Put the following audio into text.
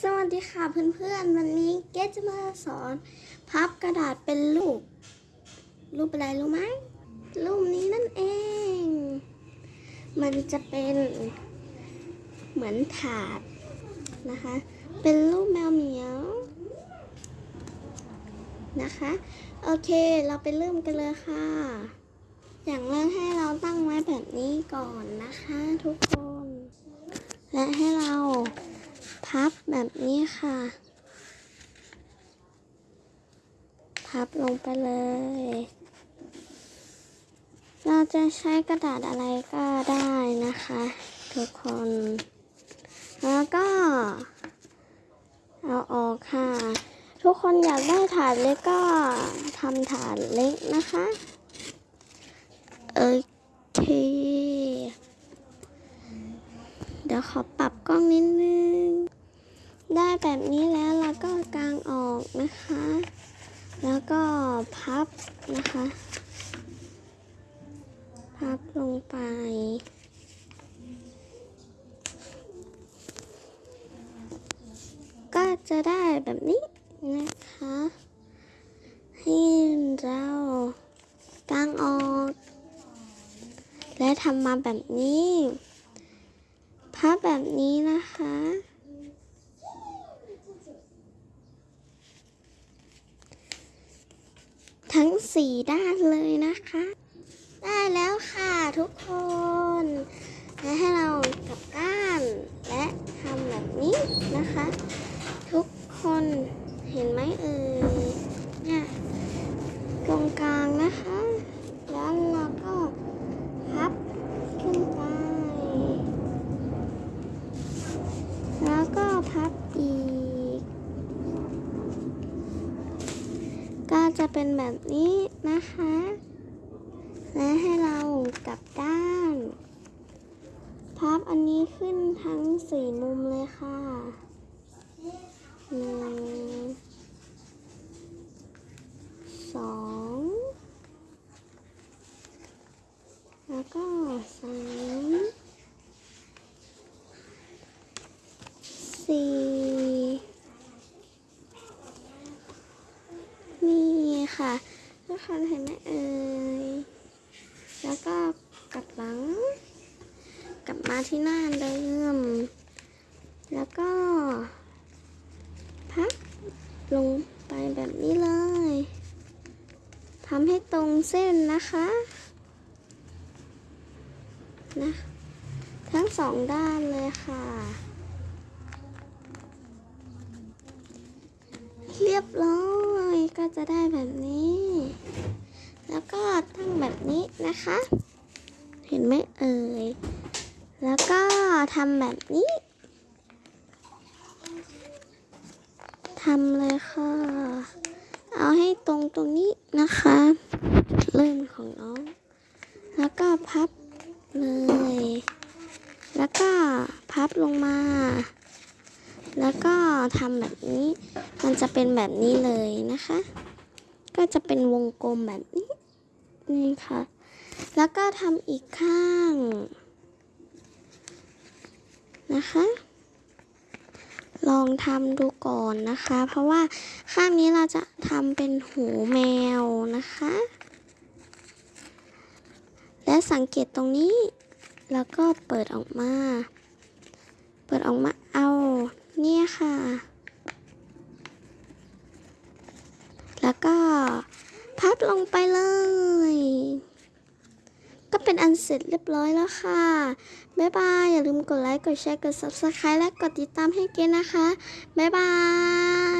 สวัสดีค่ะเพื่อนๆ วันนี้เกจะมาสอนพับกระดาษเป็นรูป รูปอะไรรู้ไหมรูปนี้นั่นเอง มันจะเป็นเหมือนถาดนะคะ เป็นรูปแมวเหมียวนะคะ โอเคเราไปเริ่มกันเลยค่ะ อย่างแรกให้เราตั้งไว้แบบนี้ก่อนนะคะทุกคน และให้เรา พับแบบนี้ค่ะ พับลงไปเลย เราจะใช้กระดาษอะไรก็ได้นะคะ ทุกคน แล้วก็ เอาออกค่ะ ทุกคนอยากได้ถาดเล็กก็ทำถาดเล็กนะคะโอเค เดี๋ยวขอปรับกล้องนิดนึง ได้แบบนี้แล้วเราก็กางออกนะคะ แล้วก็พับนะคะ พับลงไป ก็จะได้แบบนี้นะคะ ให้เรากางออก และทำมาแบบนี้ พับแบบนี้นะคะ ทั้ง สี่ด้านเลยนะคะ ได้แล้วค่ะทุกคน และให้เรากลับด้าน และทำแบบนี้นะคะ ทุกคนเห็นไหมเอ่ยเนี่ยตรงกลางนะคะ แล้วเราก็พับขึ้นไป แล้วก็พับอีก ก็ จะเป็นแบบนี้นะคะ และให้เรากลับด้าน พับอันนี้ขึ้นทั้งสี่มุมเลยค่ะหนึ่งสองแล้วก็สามสี่ นี่ค่ะทุกคนเห็นไหมเอ่ยแล้วก็กลับหลัง กลับมาที่หน้าเดิม แล้วก็ พับลงไปแบบนี้เลยทำให้ตรงเส้นนะคะนะทั้งสองด้านเลยค่ะ เรียบร้อย ก็จะได้แบบนี้ แล้วก็ตั้งแบบนี้นะคะ เห็นไหมเอ่ย แล้วก็ทำแบบนี้ทำเลยค่ะ เอาให้ตรงตรงนี้นะคะ เริ่มของน้อง แล้วก็พับเลย แล้วก็พับลงมา แล้วก็ทำแบบนี้ มันจะเป็นแบบนี้เลยนะคะ ก็จะเป็นวงกลมแบบนี้ นี่ค่ะ แล้วก็ทำอีกข้าง นะคะ ลองทำดูก่อนนะคะ เพราะว่าข้างนี้เราจะทำเป็นหูแมวนะคะ และสังเกตตรงนี้ แล้วก็เปิดออกมา เปิดออกมาเอา นี่ค่ะ แล้วก็พับลงไปเลย ก็เป็นอันเสร็จเรียบร้อยแล้วค่ะ บ๊ายบาย อย่าลืมกดไลค์ กดแชร์ กด subscribe และกดติดตามให้เกณฑ์นะคะ บ๊ายบาย